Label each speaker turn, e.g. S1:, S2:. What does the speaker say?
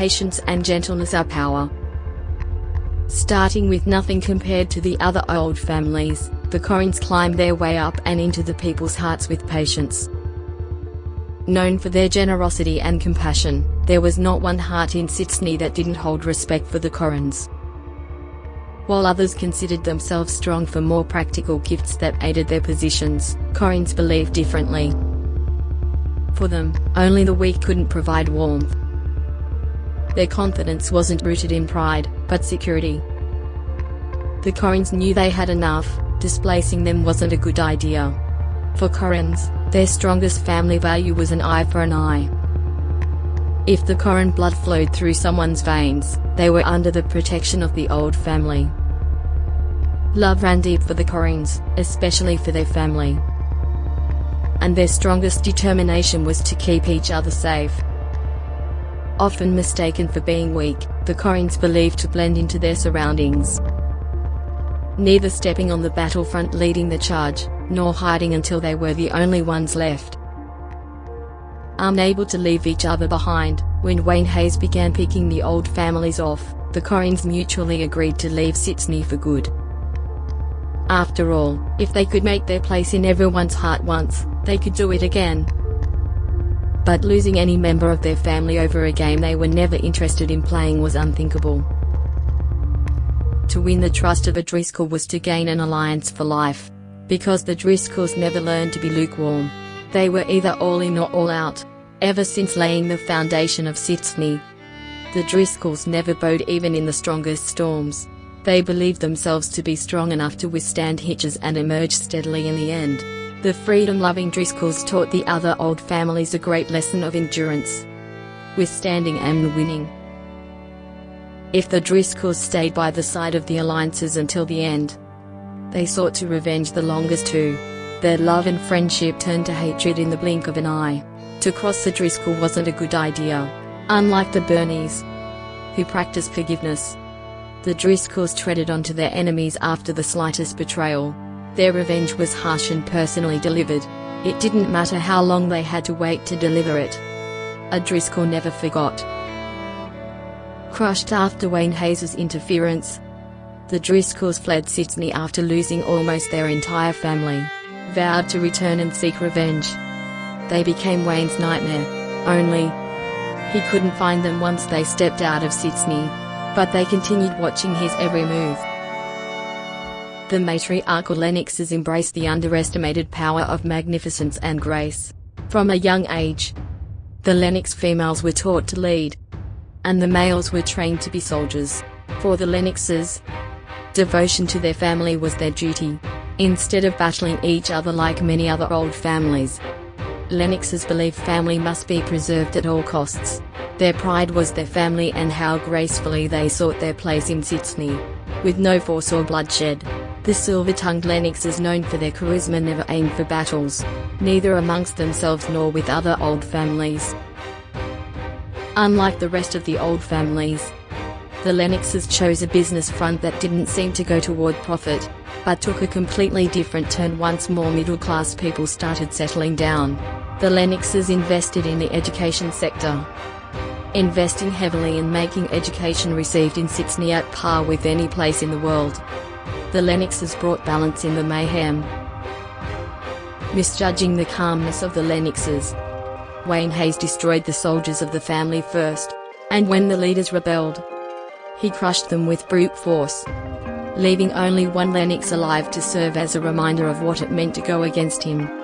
S1: patience and gentleness are power. Starting with nothing compared to the other old families, the Corrins climbed their way up and into the people's hearts with patience. Known for their generosity and compassion, there was not one heart in Sydney that didn't hold respect for the Corrins. While others considered themselves strong for more practical gifts that aided their positions, Corrins believed differently. For them, only the weak couldn't provide warmth. Their confidence wasn't rooted in pride, but security. The Corrins knew they had enough, displacing them wasn't a good idea. For Corrins, their strongest family value was an eye for an eye. If the Corrin blood flowed through someone's veins, they were under the protection of the old family. Love ran deep for the Corrins, especially for their family. And their strongest determination was to keep each other safe. Often mistaken for being weak, the Corrins believed to blend into their surroundings. Neither stepping on the battlefront leading the charge, nor hiding until they were the only ones left. Unable to leave each other behind, when Wayne Hayes began picking the old families off, the Corrins mutually agreed to leave Sydney for good. After all, if they could make their place in everyone's heart once, they could do it again but losing any member of their family over a game they were never interested in playing was unthinkable. To win the trust of a Driscoll was to gain an alliance for life. Because the Driscolls never learned to be lukewarm. They were either all in or all out. Ever since laying the foundation of Sydney. The Driscolls never bowed even in the strongest storms. They believed themselves to be strong enough to withstand hitches and emerge steadily in the end. The freedom-loving Driscolls taught the other old families a great lesson of endurance, withstanding and winning. If the Driscolls stayed by the side of the alliances until the end, they sought to revenge the longest too. Their love and friendship turned to hatred in the blink of an eye. To cross the Driscoll wasn't a good idea. Unlike the Berneys, who practiced forgiveness, the Driscolls treaded onto their enemies after the slightest betrayal. Their revenge was harsh and personally delivered. It didn't matter how long they had to wait to deliver it. A Driscoll never forgot. Crushed after Wayne Hayes' interference, the Driscolls fled Sydney after losing almost their entire family, vowed to return and seek revenge. They became Wayne's nightmare, only, he couldn't find them once they stepped out of Sydney, but they continued watching his every move. The matriarchal Lennoxes embraced the underestimated power of magnificence and grace. From a young age, the Lennox females were taught to lead, and the males were trained to be soldiers. For the Lennoxes, devotion to their family was their duty, instead of battling each other like many other old families. Lennoxes believed family must be preserved at all costs. Their pride was their family and how gracefully they sought their place in Sydney, with no force or bloodshed. The silver-tongued Lennoxes known for their charisma never aimed for battles, neither amongst themselves nor with other old families. Unlike the rest of the old families, the Lennoxes chose a business front that didn't seem to go toward profit, but took a completely different turn once more middle-class people started settling down. The Lennoxes invested in the education sector, investing heavily in making education received in Sydney at par with any place in the world the Lennoxes brought balance in the mayhem. Misjudging the calmness of the Lennoxes, Wayne Hayes destroyed the soldiers of the family first, and when the leaders rebelled, he crushed them with brute force, leaving only one Lennox alive to serve as a reminder of what it meant to go against him.